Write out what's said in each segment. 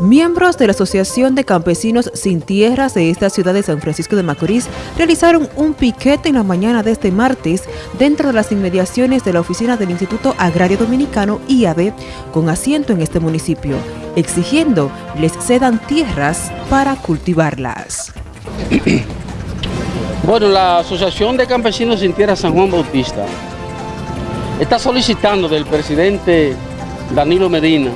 Miembros de la Asociación de Campesinos Sin Tierras de esta ciudad de San Francisco de Macorís realizaron un piquete en la mañana de este martes dentro de las inmediaciones de la oficina del Instituto Agrario Dominicano IAD con asiento en este municipio, exigiendo les cedan tierras para cultivarlas. Bueno, la Asociación de Campesinos Sin Tierras San Juan Bautista está solicitando del presidente Danilo Medina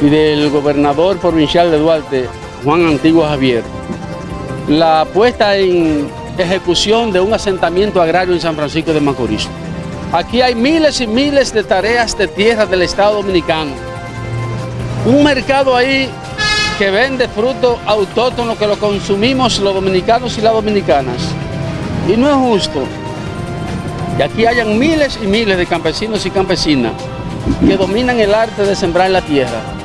y del gobernador provincial de Duarte, Juan Antiguo Javier, la puesta en ejecución de un asentamiento agrario en San Francisco de Macorís. Aquí hay miles y miles de tareas de tierra del Estado Dominicano. Un mercado ahí que vende frutos autóctonos que lo consumimos los dominicanos y las dominicanas. Y no es justo que aquí hayan miles y miles de campesinos y campesinas que dominan el arte de sembrar la tierra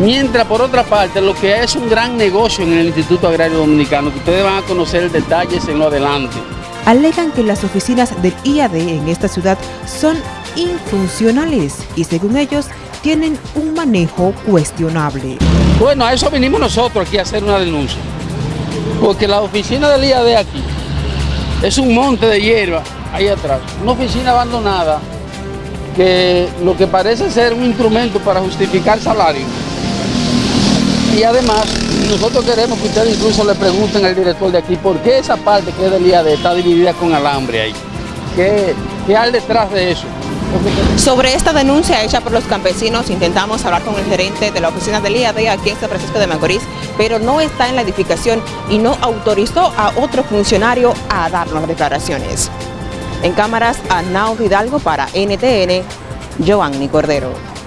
Mientras, por otra parte, lo que es un gran negocio en el Instituto Agrario Dominicano, que ustedes van a conocer detalles en lo adelante. Alegan que las oficinas del IAD en esta ciudad son infuncionales y según ellos tienen un manejo cuestionable. Bueno, a eso vinimos nosotros aquí a hacer una denuncia. Porque la oficina del IAD aquí es un monte de hierba ahí atrás, una oficina abandonada que lo que parece ser un instrumento para justificar salario y además, nosotros queremos que ustedes incluso le pregunten al director de aquí por qué esa parte que es del IAD está dividida con alambre ahí. ¿Qué, qué hay detrás de eso? Sobre esta denuncia hecha por los campesinos, intentamos hablar con el gerente de la oficina del IAD aquí en San Francisco de Macorís, pero no está en la edificación y no autorizó a otro funcionario a dar las declaraciones. En cámaras, Arnau Hidalgo para NTN, Giovanni Cordero.